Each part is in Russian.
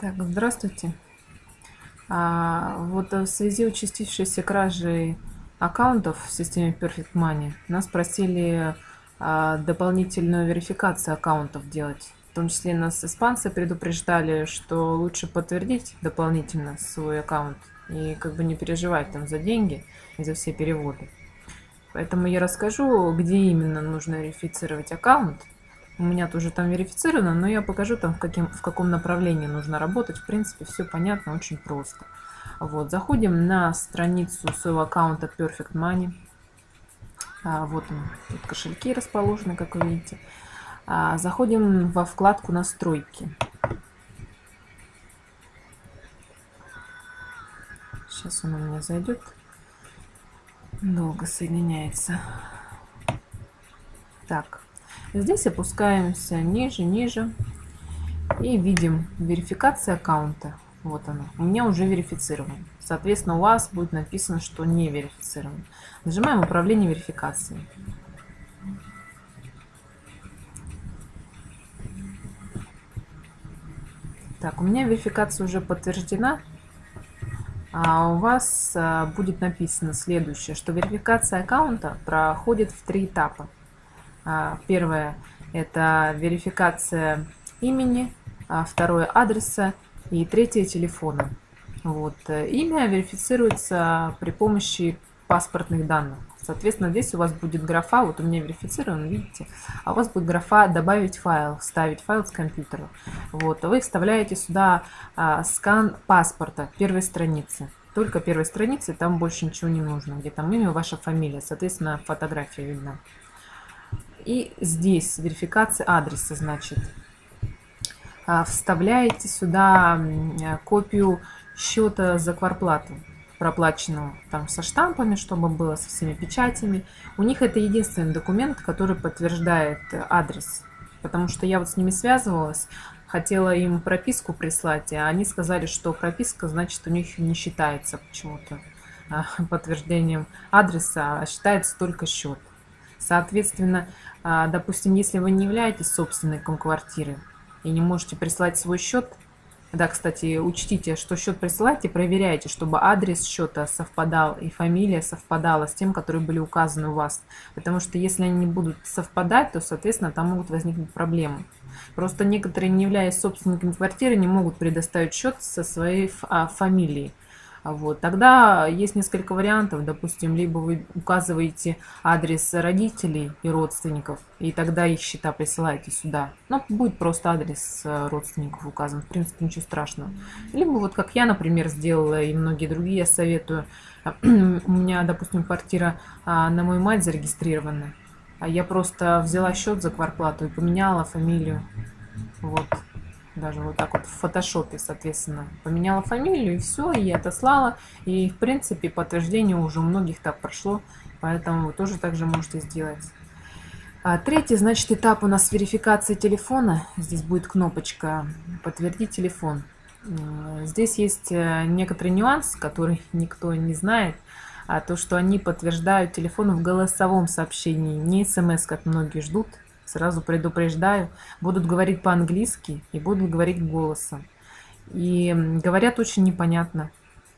Так, здравствуйте. А, вот в связи с участившейся кражей аккаунтов в системе Perfect Money нас просили а, дополнительную верификацию аккаунтов делать. В том числе нас испанцы предупреждали, что лучше подтвердить дополнительно свой аккаунт и как бы не переживать там за деньги и за все переводы. Поэтому я расскажу, где именно нужно верифицировать аккаунт у меня тоже там верифицировано, но я покажу там, в, каким, в каком направлении нужно работать. В принципе, все понятно, очень просто. Вот, заходим на страницу своего аккаунта Perfect Money. А, вот он, тут кошельки расположены, как вы видите. А, заходим во вкладку «Настройки». Сейчас он у меня зайдет. Долго соединяется. Так, Здесь опускаемся ниже, ниже и видим верификация аккаунта. Вот она. У меня уже верифицирован. Соответственно, у вас будет написано, что не верифицирован. Нажимаем управление верификацией. Так, у меня верификация уже подтверждена. А у вас а, будет написано следующее, что верификация аккаунта проходит в три этапа. А, первое – это верификация имени, а второе – адреса и третье – телефона. Вот. Имя верифицируется при помощи паспортных данных. Соответственно, здесь у вас будет графа, вот у меня верифицирован, видите, а у вас будет графа «Добавить файл», «Вставить файл с компьютера». Вот. Вы вставляете сюда а, скан паспорта первой страницы. Только первой страницы, там больше ничего не нужно, где там имя, ваша фамилия, соответственно, фотография видна. И здесь верификация адреса, значит, а, вставляете сюда копию счета за кварплату проплаченного там со штампами, чтобы было со всеми печатями. У них это единственный документ, который подтверждает адрес. Потому что я вот с ними связывалась, хотела им прописку прислать, а они сказали, что прописка, значит, у них не считается почему-то а, подтверждением адреса, а считается только счет. Соответственно, а, допустим, если вы не являетесь собственником квартиры и не можете прислать свой счет, да, кстати, учтите, что счет присылайте, проверяйте, чтобы адрес счета совпадал и фамилия совпадала с тем, которые были указаны у вас. Потому что если они не будут совпадать, то, соответственно, там могут возникнуть проблемы. Просто некоторые, не являясь собственниками квартиры, не могут предоставить счет со своей а, фамилией. Вот. Тогда есть несколько вариантов. Допустим, либо вы указываете адрес родителей и родственников, и тогда их счета присылаете сюда. Но будет просто адрес э, родственников указан. В принципе, ничего страшного. Либо вот как я, например, сделала, и многие другие я советую. У меня, допустим, квартира а, на мою мать зарегистрирована. А я просто взяла счет за кварплату и поменяла фамилию. Вот даже вот так вот в фотошопе, соответственно, поменяла фамилию и все, и отослала. И, в принципе, подтверждение уже у многих так прошло, поэтому вы тоже так же можете сделать. А третий, значит, этап у нас верификации телефона. Здесь будет кнопочка «Подтвердить телефон». Здесь есть э, некоторый нюанс, который никто не знает, а то, что они подтверждают телефон в голосовом сообщении, не смс, как многие ждут, сразу предупреждаю, будут говорить по-английски и будут говорить голосом. И говорят очень непонятно.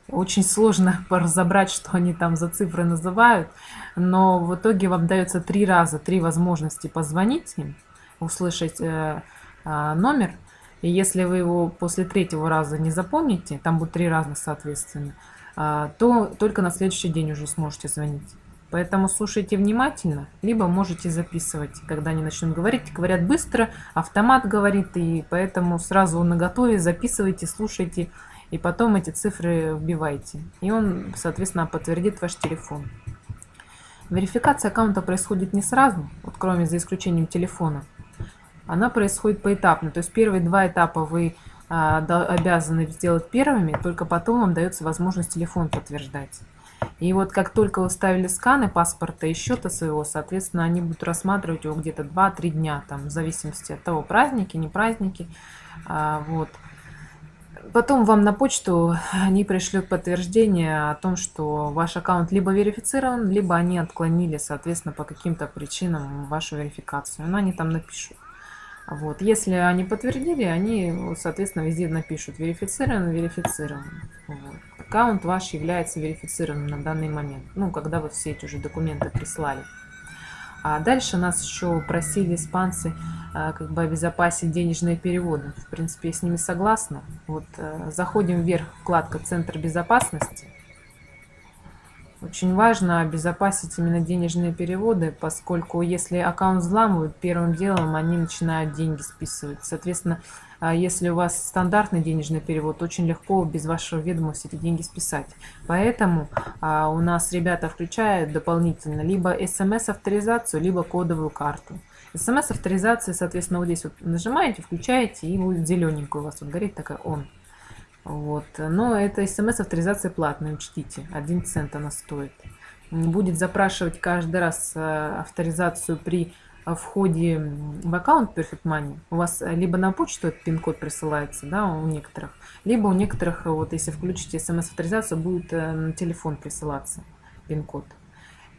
Очень сложно разобрать, что они там за цифры называют, но в итоге вам дается три раза, три возможности позвонить им, услышать э, э, номер, и если вы его после третьего раза не запомните, там будет три раза соответственно, э, то только на следующий день уже сможете звонить. Поэтому слушайте внимательно, либо можете записывать, когда они начнут говорить. Говорят быстро, автомат говорит, и поэтому сразу на готове записывайте, слушайте, и потом эти цифры вбивайте. И он, соответственно, подтвердит ваш телефон. Верификация аккаунта происходит не сразу, вот кроме за исключением телефона. Она происходит поэтапно. То есть первые два этапа вы а, обязаны сделать первыми, только потом вам дается возможность телефон подтверждать. И вот как только вы ставили сканы паспорта и счета своего, соответственно, они будут рассматривать его где-то 2-3 дня, там, в зависимости от того, праздники, не праздники. А, вот. Потом вам на почту они пришлют подтверждение о том, что ваш аккаунт либо верифицирован, либо они отклонили, соответственно, по каким-то причинам вашу верификацию. Но они там напишут. Вот. Если они подтвердили, они, соответственно, везде напишут верифицирован, верифицирован. Вот. Аккаунт ваш является верифицированным на данный момент, ну, когда вы все эти уже документы прислали. А дальше нас еще просили испанцы а, как бы обезопасить денежные переводы. В принципе, я с ними согласна. Вот э, заходим вверх, вкладка «Центр безопасности». Очень важно обезопасить именно денежные переводы, поскольку если аккаунт взламывают, первым делом они начинают деньги списывать. Соответственно, а если у вас стандартный денежный перевод, очень легко без вашего ведома все эти деньги списать. Поэтому а, у нас ребята включают дополнительно либо смс-авторизацию, либо кодовую карту. СМС-авторизация, соответственно, вот здесь вот нажимаете, включаете, и будет зелененькая у вас вот горит такая «Он». Вот. Но это смс-авторизация платная, учтите. 1 цент она стоит. Будет запрашивать каждый раз э, авторизацию при э, входе в аккаунт Perfect Money. У вас либо на почту этот пин-код присылается, да, у некоторых, либо у некоторых, вот если включите смс-авторизацию, будет э, на телефон присылаться пин-код.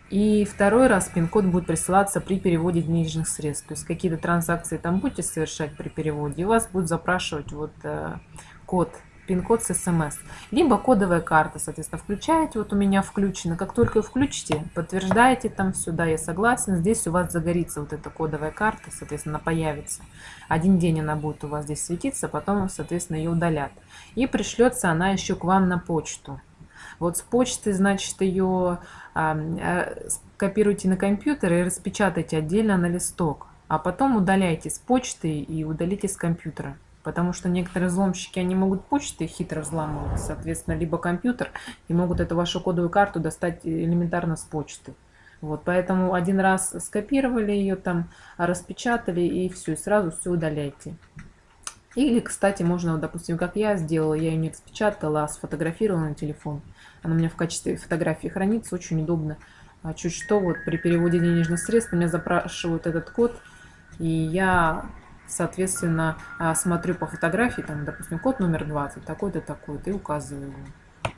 И второй раз пин-код будет присылаться при переводе денежных средств. То есть какие-то транзакции там будете совершать при переводе, и вас будет запрашивать вот э, код пин-код с смс. Либо кодовая карта, соответственно, включаете, вот у меня включено. Как только включите, подтверждаете там сюда, я согласен. Здесь у вас загорится вот эта кодовая карта, соответственно, появится. Один день она будет у вас здесь светиться, потом, соответственно, ее удалят. И пришлется она еще к вам на почту. Вот с почты, значит, ее э, копируйте на компьютер и распечатайте отдельно на листок. А потом удаляйте с почты и удалите с компьютера. Потому что некоторые взломщики, они могут почты хитро взламывать, соответственно, либо компьютер, и могут эту вашу кодовую карту достать элементарно с почты. Вот, поэтому один раз скопировали ее там, распечатали и все, и сразу все удаляйте. Или, кстати, можно, допустим, как я сделала, я ее не распечатала, а сфотографировала на телефон. Она у меня в качестве фотографии хранится, очень удобно. А чуть что, вот при переводе денежных средств меня запрашивают этот код, и я Соответственно, а, смотрю по фотографии, там, допустим, код номер 20, такой-то, такой-то, и указываю его.